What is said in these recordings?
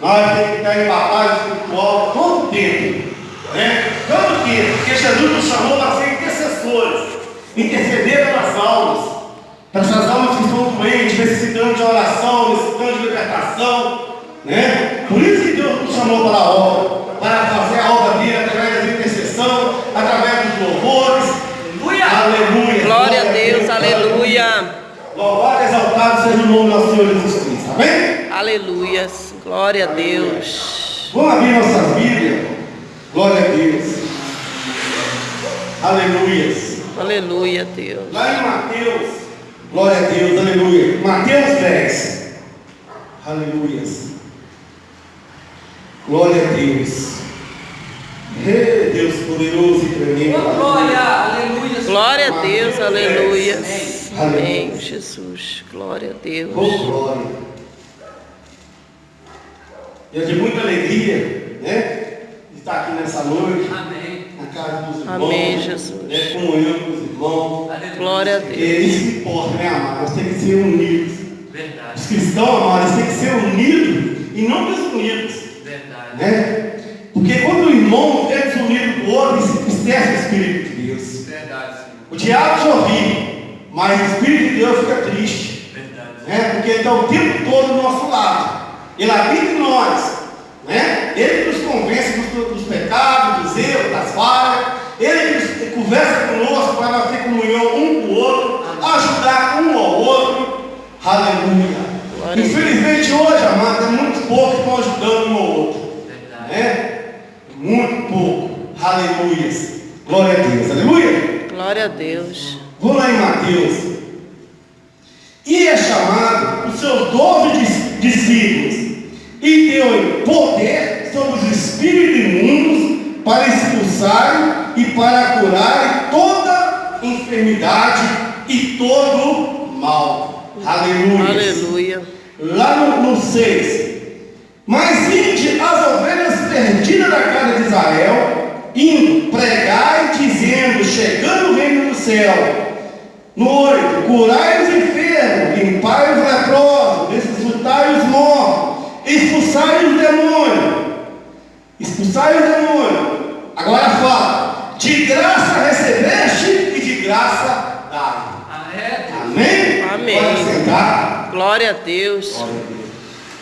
Nós temos que estar em batalha espiritual todo tempo. Né? Todo tempo. Porque Jesus nos chamou para ser intercessores. Interceder pelas almas. Para essas almas que estão doentes, necessitando de oração, necessitando de libertação. Né? Por isso que Deus nos chamou para a obra. Para fazer a obra dele através da intercessão, através dos louvores. Aleluia. Aleluia. Glória a Deus, aleluia. Louvado e exaltado seja o nome do nosso Senhor Jesus Cristo. Amém? Aleluias. Glória a Deus. Vamos abrir nossas Bíblias. Glória a Deus. Aleluias. Aleluia, Deus. Lá em Mateus. Glória a Deus. Aleluia. Mateus 10. Aleluias. Glória a Deus. Ê, Deus poderoso e tremendo. Glória, aleluia. Glória a Deus, Amém. aleluias. Amém, Aleluia. Jesus. Glória a Deus. Oh, glória. E é de muita alegria, né? De estar aqui nessa noite, Amém. na casa dos irmãos. Amém, Jesus. Né, comunhão com os irmãos. Aleluia. Glória a Deus. isso que importa, né, amados? Nós temos que ser unidos. Verdade. Os cristãos, amados, têm que ser unidos e não desunidos. Verdade. Né? Porque quando o irmão é desunido do outro, ele se entristece o Espírito de Deus. Verdade, Senhor. O diabo sorri, mas o Espírito de Deus fica triste. Verdade. né? porque ele está o tempo todo do nosso lado. Ele habita em nós. Né? Ele nos convence dos, dos pecados, dos erros, das falhas. Ele nos- conversa conosco para nós ter comunhão um com o outro, ajudar um ao outro. Aleluia. Infelizmente hoje, amado, é muito pouco que estão ajudando um ao outro. Verdade. Né? Muito pouco. Aleluias. Glória a Deus. Aleluia. Glória a Deus. Vou lá em Mateus. E para curarem toda enfermidade e todo mal. Aleluia. Aleluia. Lá no 6. Mas ide as ovelhas perdidas da casa de Israel, indo, pregai, dizendo, chegando o reino do céu. No 8, curai os enfermos, limpai os leprosos, ressuscitai os mortos, expulsai os demônios. Expulsai os demônios. Agora fala, de graça recebeste e de graça dai. Ah, é, Deus. Amém? Amém. Pode sentar. Glória a Deus.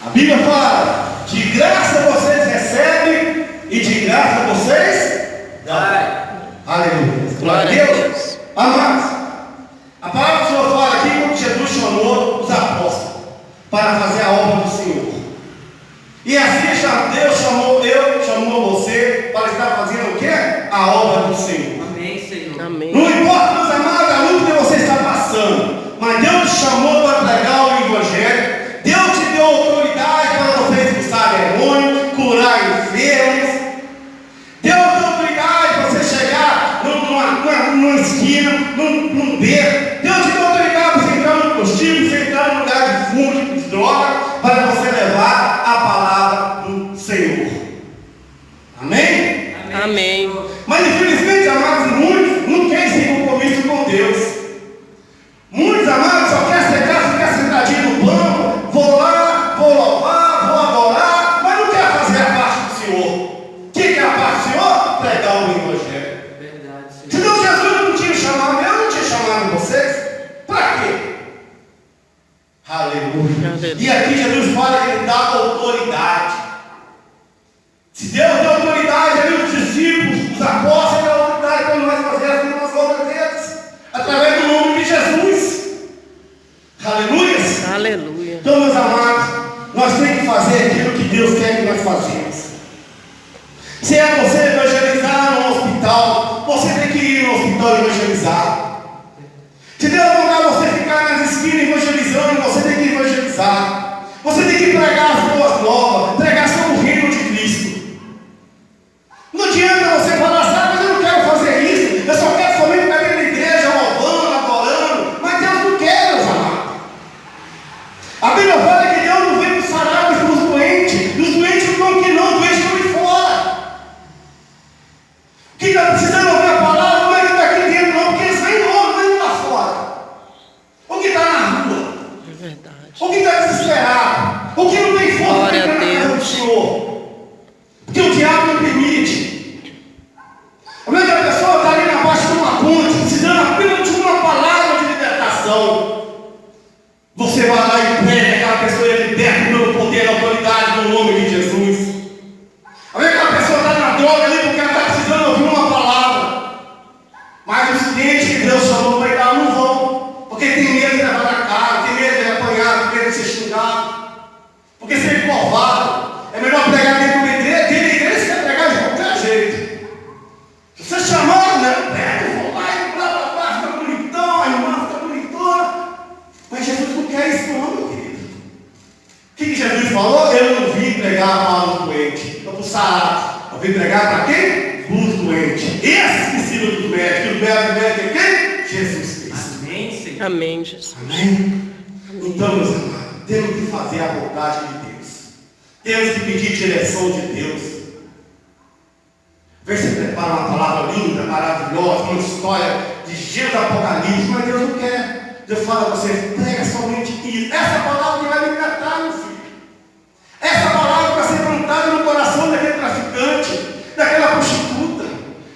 A Bíblia fala: de graça vocês recebem e de graça vocês dão. Aleluia. Glória a Deus. Amados, a palavra do Senhor fala aqui quando Jesus chamou os apóstolos para fazer a obra do Senhor. E assim já Deus chamou eu, chamou você para estar fazendo o quê? A obra do Senhor. Amém, Senhor. Amém. Não importa, meus amados, a luta que você está passando, mas Deus te chamou Amém? Fazer aquilo que Deus quer que nós façamos. Se é você evangelizar no hospital, você tem que ir no hospital evangelizar. Se Deus mandar você ficar nas esquinas evangelizando, você tem que evangelizar. Você tem que pregar as boas novas, pregar sobre o reino de Cristo. Não adianta você falar, sabe, mas eu não quero fazer isso, eu só quero somente ficar dentro da igreja, louvando, adorando, mas Deus não quer, meus amados. A Bíblia fala que Deus não vem nos sarar mas para os doentes, e os doentes não estão aqui não, os doentes estão ali fora. Quem está precisando ouvir a palavra não é que está aqui dentro, não, porque eles vêm logo, não é que está fora. sarados. Eu vim pregar para quem? Os doentes. Esses que precisam dos médicos. E os médicos é quem? Jesus Cristo. Amém, Senhor. Amém, Jesus. Amém? Então, meus amados, temos que fazer a vontade de Deus. Temos que pedir direção de Deus. Vê se prepara uma palavra linda, maravilhosa, uma história de Gênesis Apocalipse, mas Deus não quer. Deus fala a você, prega somente isso. Essa palavra que vai libertar, meu filho. Essa palavra vai ser plantada no coração daquele traficante, daquela prostituta,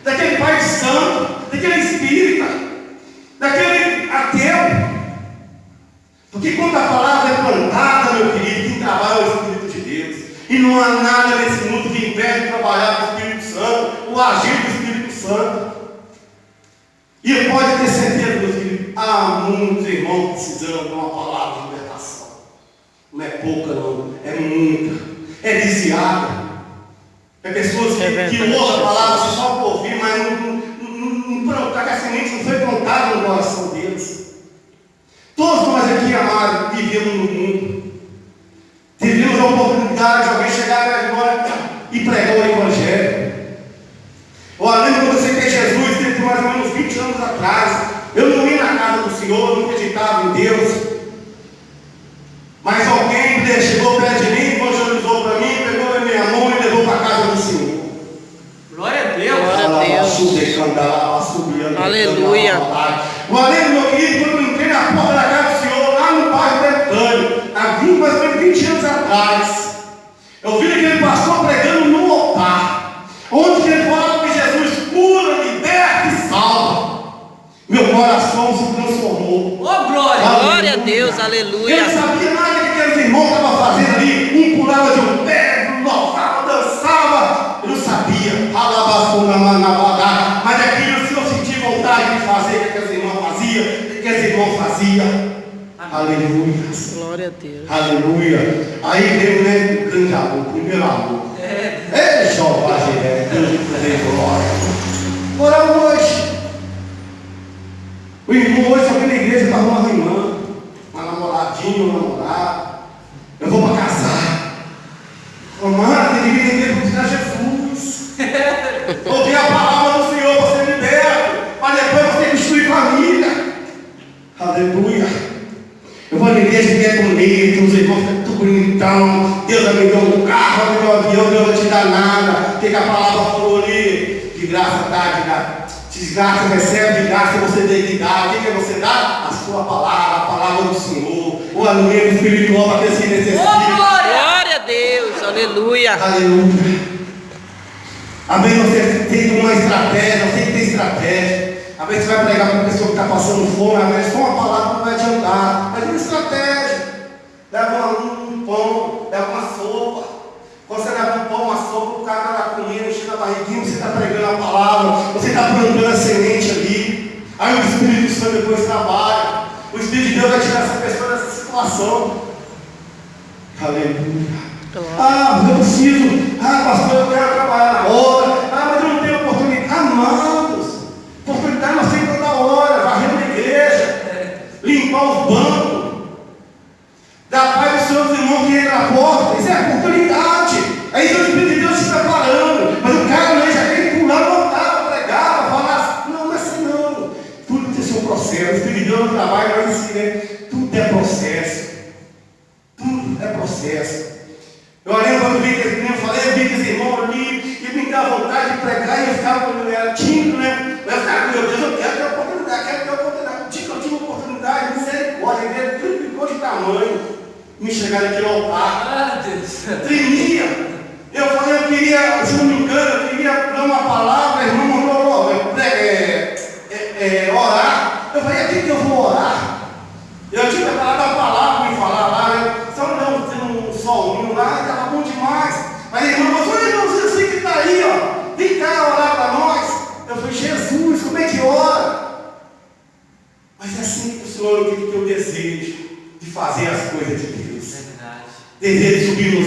daquele pai santo, daquele espírita, daquele. Porque quando a palavra é plantada, meu querido, quem trabalha é o Espírito de Deus. E não há nada nesse mundo que impede de trabalhar com o Espírito Santo, o agir do Espírito Santo. E pode ter certeza, meu filho, há muitos irmãos precisando de uma palavra de libertação. Não é pouca, não, é muita, é desviada. É pessoas que, É que ouvem a palavra só por ouvir, mas não, não, não, não, não, a semente não foi plantada no coração deles. Todos nós vivemos no mundo. Tivemos a oportunidade de alguém chegar nós e pregar o Evangelho. Eu lembro quando você fez Jesus, teve mais ou menos 20 anos atrás. Eu não ia na casa do Senhor, não acreditava em Deus. Mas alguém né, chegou perto de mim, evangelizou para mim, pegou na minha mão e levou para a casa do Senhor. Glória a Deus. Glória a Deus. Aleluia. Valeu, meu querido, quando eu entrei na porta da casa do Senhor, lá no bairro Betânia, há 20, mais ou menos 20 anos atrás, eu vi aquele pastor pregando no altar, onde ele falava que Jesus cura, liberta e salva. Meu coração se transformou. Ô, glória. Glória a Deus, Eu aleluia. não sabia nada que aqueles irmãos estavam fazendo ali. Um pulava de um pé, louvava, dançava. Eu não sabia. Alabafuna, manabadá. Mas aquilo, se eu senti vontade de fazer o que aqueles irmãos faziam, o que irmãos faziam. Aleluia. Glória a Deus. Aleluia. Aí veio né, o grande amor, o primeiro amor. É. Ei, Jeová, Jiré, Deus de poder e glória. Ora hoje. O irmão hoje vem na igreja para uma irmã, uma namoradinha, um namorado. Eu vou para casar. Amado, tem que vir na igreja para Jesus. Ouvir a palavra do Senhor, você liberta, para depois você construir família. Aleluia. Eu vou na igreja que é bonito, os irmãos ficam tudo bonitão. Deus vai me dar um carro, vai me dar um avião, Deus não vai te dar nada. O que a palavra falou ali? De graça dá, de graça. Desgraça recebe, de graça você tem que dar. O que, que você dá? A sua palavra, a palavra do Senhor. O alimento espiritual para aqueles que Ô, necessitam. glória. A Deus, aleluia. Aleluia. Amém. Você tem uma estratégia, você que tem estratégia. Vezes você vai pregar para uma pessoa que está passando fome, às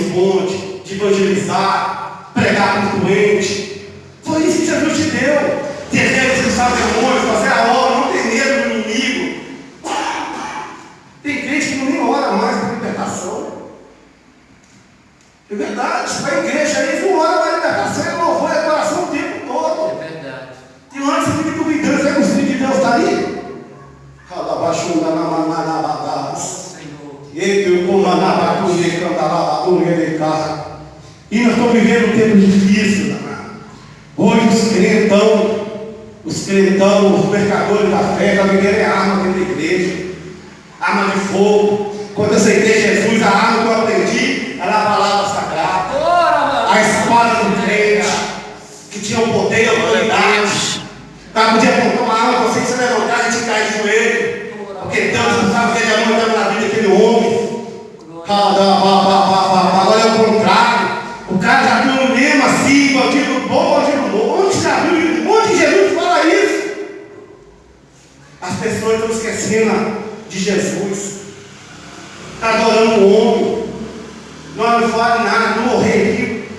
montes, de evangelizar, pregar para os doentes. Foi isso que Jesus te deu. Desejo de expulsar demônios, fazer a obra, não ter medo do inimigo. Tem crente que nem ora mais por libertação. É verdade, vai à igreja aí, uma hora vai libertação, é louvor, é coração o tempo todo. É verdade. Tem hora que você fica duvidando, será que o Espírito de Deus está aí? Calabaxunda na manabadás. Senhor. Ele o manabacunha, carro. E nós estamos vivendo um tempo difícil. Hoje os crentão, os crentão, os mercadores da fé, estão vendendo arma dentro da igreja. Arma de fogo. Quando eu aceitei Jesus, a arma que eu aprendi era a palavra sagrada. A espada do crente, que tinha o poder e a a autoridade. Tá, podia apontar uma arma para você você levantar e te cair de joelho. Porque não sabe que é muito na vida daquele homem. Agora é o contrário. O cara já viu no mesmo assim, bandido bom, bandido bom. Onde já viu? Onde Jesus fala isso? As pessoas estão esquecendo de Jesus. Está adorando o homem. Não, não vale nada, não morrer aqui.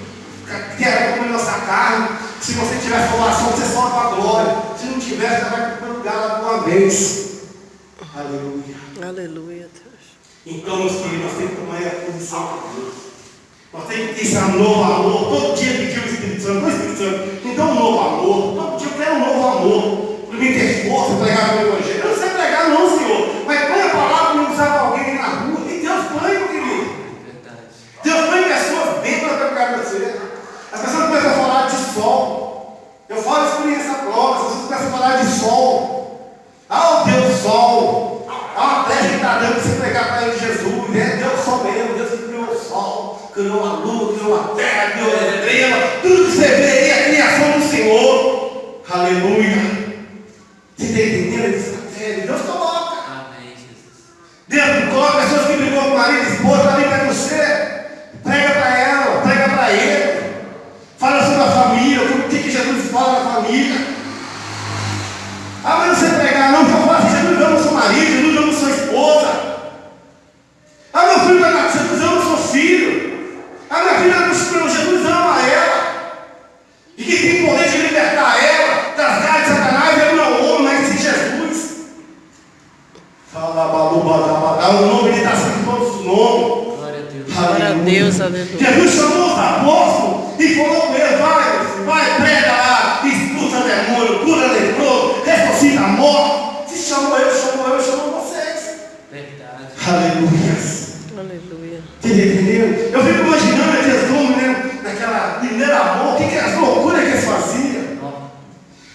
Quer comer nossa carne. Se você tiver formação, você sobe para a glória. Se não tiver, você vai para o lugar lá de uma vez. Aleluia. Aleluia, Deus. Então, meus filhos, nós temos que tomar a posição com Deus. Nós temos que ter esse novo amor. Todo dia pedir o Espírito Santo. O Espírito Santo, me dá um novo amor. Todo dia eu quero um novo amor. Para mim ter força, pregar o Evangelho. Eu não sei pregar, não, Senhor. Mas põe a palavra para usar para alguém na rua. E Deus põe, meu querido. Deus põe pessoas dentro para pregar você. As pessoas começam a falar de sol. Eu falo experiência própria. As pessoas começam a falar de sol. Ah, o Deus sol. Ah, uma brecha que está dando para você pregar para ele Jesus. É Deus sol mesmo. Deus que criou o sol, criou a lua, criou a terra, criou a estrela. Tudo que você vê aí é a criação do Senhor. Aleluia. Você está entendendo esse mistério? Deus coloca. Amém, Jesus. Deus coloca pessoas que brigou com o marido e esposa, está ali para você. Prega para ela, prega para ele. Fala sobre a família, o que, que Jesus fala da família. Ah, mas não sei pregar, não, então fala assim, Jesus ama o seu marido, Jesus ama a sua esposa. Ah, meu filho vai nascer, Jesus ama o seu filho. Ah, minha filha ama o seu Jesus ama ela. E que tem poder de libertar ela das garras de Satanás, ele não é o homem, mas sim Jesus. Fala, balu, badabadá, o nome dele está acima de todos os nomes. Glória a Deus. Glória a Deus, aleluia. Jesus chamou os apóstolos e falou com eles: vai, vai, prega lá, expulsa demônio, cura leproso, ressuscita a morte. Se chamou eu, chamou eu, chamou vocês. Verdade. Aleluia. Aleluia. Você entendeu? Eu fico imaginando aqueles homens né, naquela primeira amor, o que, que as loucuras que eles faziam. Ó,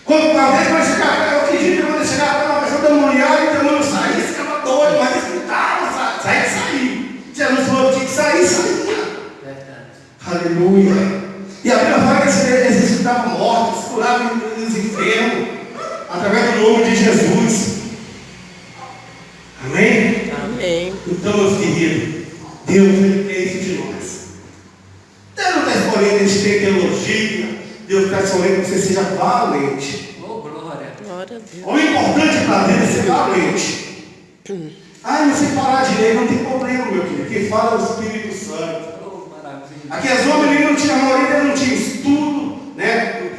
Quando uma vez vai chegar, eu acredito que quando chegar para uma pessoa demoniada e o demônio sair, eles ficavam doidos, mas eles gritavam, sa- sair, sair. Jesus falou que tinha que sair, saía. Verdade. Aleluia. E a Bíblia fala que eles eles ressuscitavam mortos, curavam os enfermos, através do nome de Jesus. Amém? Amém. Então, meus queridos, Deus ele quer isso de nós. Deus não está escolhendo a gente ter teologia, Deus está escolhendo que você seja valente. Oh, glória. Glória a Deus. O importante para Deus é ser valente. Ah, não sei falar direito, não tem problema, meu querido. Quem fala é o Espírito Santo. Oh, maravilha. Aqueles homens ele não tinha, a maioria não tinha estudo, né?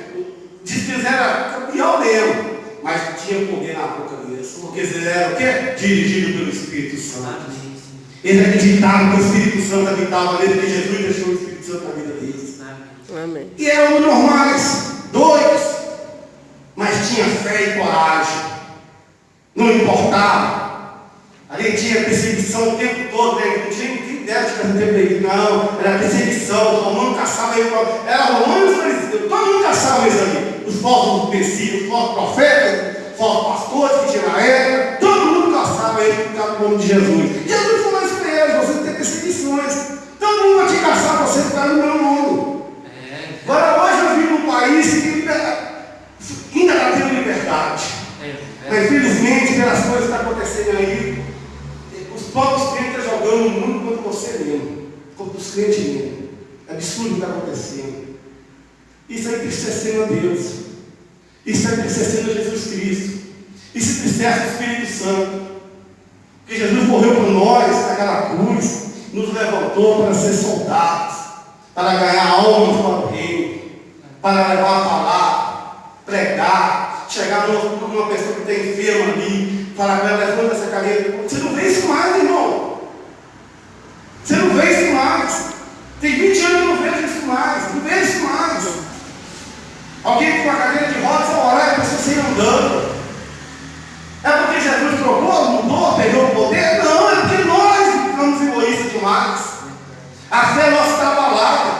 Diz que eles eram campeão mesmo, mas tinha poder na boca deles. Porque eles eram o quê? Dirigidos pelo Espírito Santo. Eles acreditavam que o Espírito Santo habitava neles, que Jesus deixou o Espírito Santo na vida deles. Amém. E eram normais, doidos, mas tinha fé e coragem. Não importava. Ali tinha perseguição o tempo todo, né? não tinha dera ficar no tempo dele, não. Era perseguição, o romano caçava ele. Era romano e fariseus, todo mundo caçava eles ali. Os falsos messias, os falsos profetas, os falsos pastores que tinha na época, todo mundo caçava ele por causa do nome de Jesus. Jesus falou isso para eles: vocês têm perseguições. Todo mundo vai te caçar você causa do meu nome. É. Agora hoje eu vivo num país que ainda está tendo liberdade. É. Mas É. infelizmente, pelas coisas que estão acontecendo aí, os próprios crentes estão jogando o mundo contra você mesmo, contra os crentes mesmo. É absurdo o que está acontecendo. Isso é entristecendo a Deus. Isso é entristecendo a Jesus Cristo. Isso entristece o Espírito Santo. Porque Jesus morreu por nós naquela cruz, nos levantou para ser soldados, para ganhar almas para o reino, para levar a palavra, pregar, chegar numa, pessoa que está enferma ali, falar com ela, levanta essa cadeira. Você não vê isso mais, irmão não vejo mais. Tem 20 anos que eu não vejo isso mais. Não vejo isso mais. Alguém com uma cadeira de rodas a orar e a pessoa sair andando. É porque Jesus trocou, mudou, perdeu o poder? Não, é porque nós ficamos egoístas demais. A fé é nossa está abalada.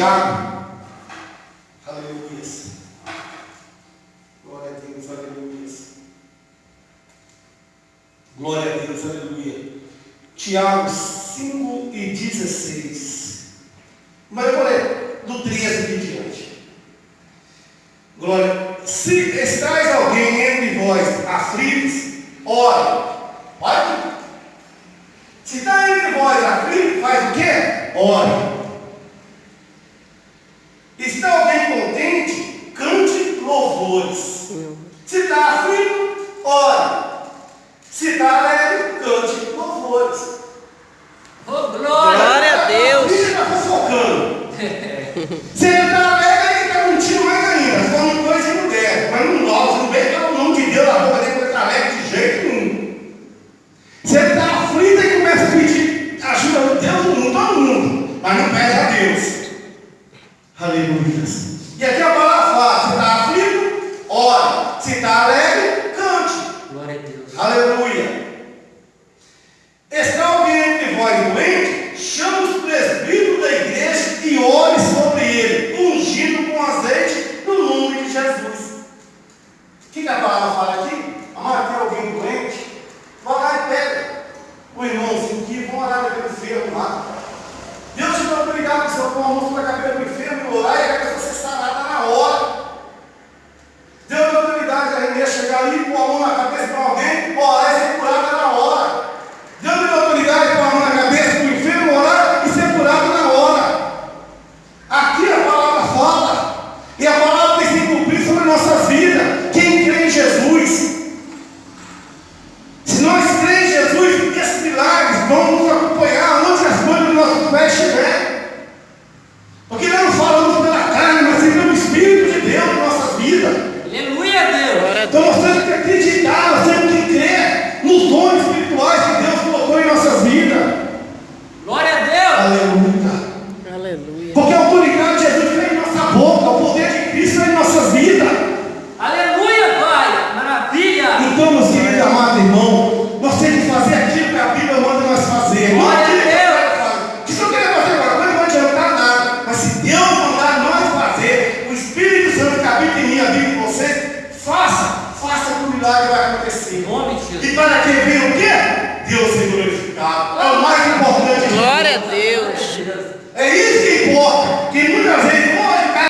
Tiago. Aleluia. Glória a Deus, aleluia. Glória a Deus, aleluia. Tiago 5 e 16. Mas vou ler do 13 em diante. Glória. Se estáis alguém entre vós aflitos, ore. Olha. Se está entre vós aflitos, faz o quê? Ore. Aleluia. E aqui é a